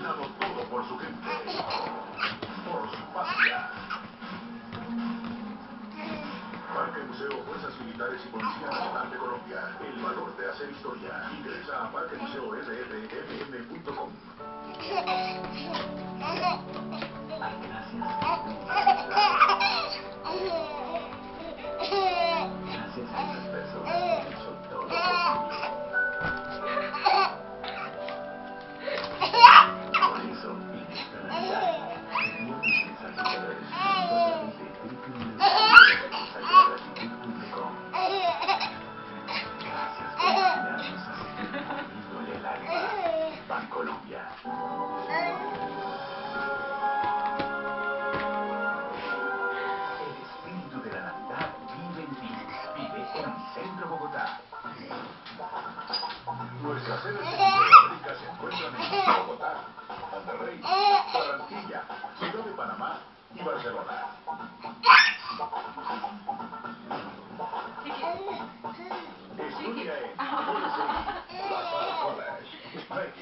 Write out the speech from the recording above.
todo por su gente, por su patria. Parque Museo Fuerzas Militares y Policías de Colombia. El valor de hacer historia. Ingresa a Parque Museo RR Unicentro Bogotá. Nuestras sedes de América se encuentran en Bogotá, Monterrey, Barranquilla, Ciudad de Panamá y Barcelona. Estudia en USC, La Salle